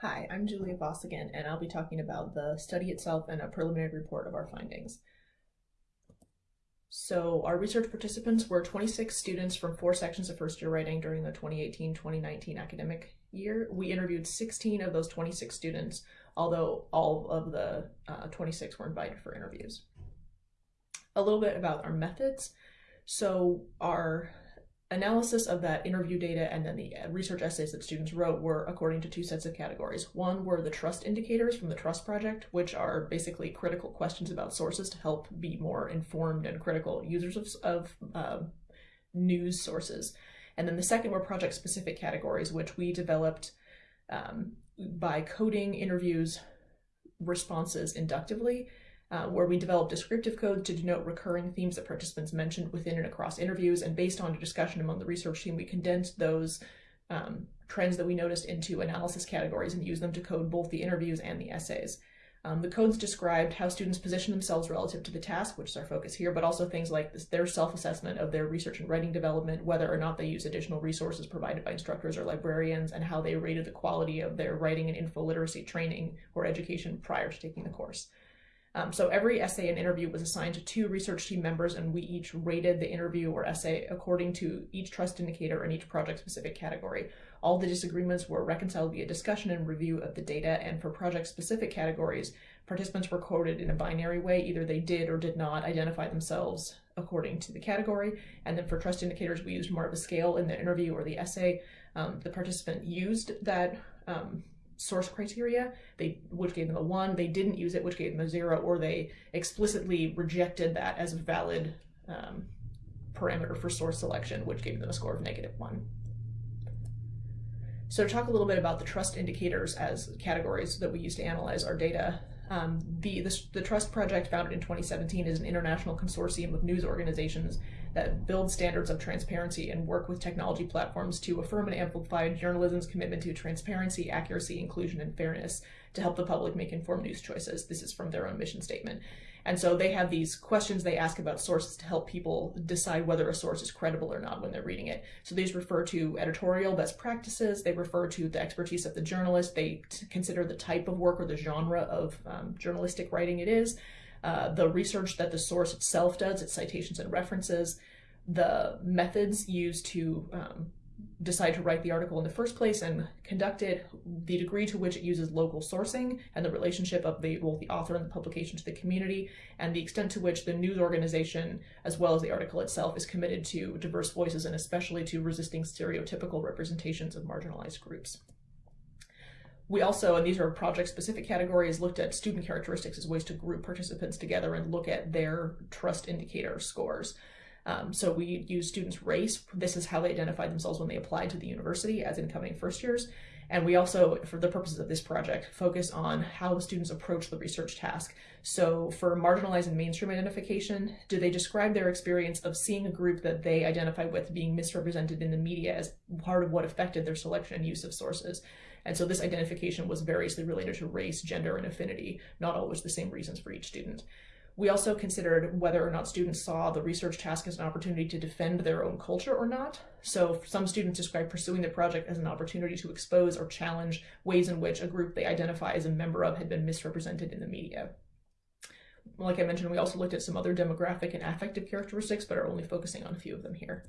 Hi, I'm Julia Voss again, and I'll be talking about the study itself and a preliminary report of our findings. So our research participants were 26 students from four sections of first year writing during the 2018-2019 academic year. We interviewed 16 of those 26 students, although all of the uh, 26 were invited for interviews. A little bit about our methods. So our analysis of that interview data and then the uh, research essays that students wrote were according to two sets of categories. One were the trust indicators from the Trust Project, which are basically critical questions about sources to help be more informed and critical users of, of uh, news sources. And then the second were project-specific categories, which we developed um, by coding interviews responses inductively uh, where we developed descriptive code to denote recurring themes that participants mentioned within and across interviews. And based on a discussion among the research team, we condensed those um, trends that we noticed into analysis categories and used them to code both the interviews and the essays. Um, the codes described how students position themselves relative to the task, which is our focus here, but also things like this, their self-assessment of their research and writing development, whether or not they use additional resources provided by instructors or librarians, and how they rated the quality of their writing and info literacy training or education prior to taking the course. Um, so every essay and interview was assigned to two research team members and we each rated the interview or essay according to each trust indicator in each project specific category. All the disagreements were reconciled via discussion and review of the data and for project specific categories, participants were quoted in a binary way, either they did or did not identify themselves according to the category. And then for trust indicators, we used more of a scale in the interview or the essay. Um, the participant used that um, source criteria, they which gave them a one, they didn't use it, which gave them a zero, or they explicitly rejected that as a valid um, parameter for source selection, which gave them a score of negative one. So to talk a little bit about the trust indicators as categories that we use to analyze our data, um, the, the, the, Trust Project, founded in 2017, is an international consortium of news organizations that build standards of transparency and work with technology platforms to affirm and amplify journalism's commitment to transparency, accuracy, inclusion, and fairness to help the public make informed news choices. This is from their own mission statement. And so they have these questions they ask about sources to help people decide whether a source is credible or not when they're reading it. So these refer to editorial best practices, they refer to the expertise of the journalist, they consider the type of work or the genre of um, journalistic writing it is, uh, the research that the source itself does, its citations and references, the methods used to um, decide to write the article in the first place and conduct it, the degree to which it uses local sourcing and the relationship of the, both the author and the publication to the community, and the extent to which the news organization, as well as the article itself, is committed to diverse voices and especially to resisting stereotypical representations of marginalized groups. We also, and these are project-specific categories, looked at student characteristics as ways to group participants together and look at their trust indicator scores. Um, so we use students' race. This is how they identified themselves when they applied to the university as incoming first years. And we also, for the purposes of this project, focus on how students approach the research task. So for marginalized and mainstream identification, do they describe their experience of seeing a group that they identify with being misrepresented in the media as part of what affected their selection and use of sources? And so this identification was variously related to race, gender, and affinity, not always the same reasons for each student. We also considered whether or not students saw the research task as an opportunity to defend their own culture or not. So some students described pursuing the project as an opportunity to expose or challenge ways in which a group they identify as a member of had been misrepresented in the media. Like I mentioned, we also looked at some other demographic and affective characteristics, but are only focusing on a few of them here.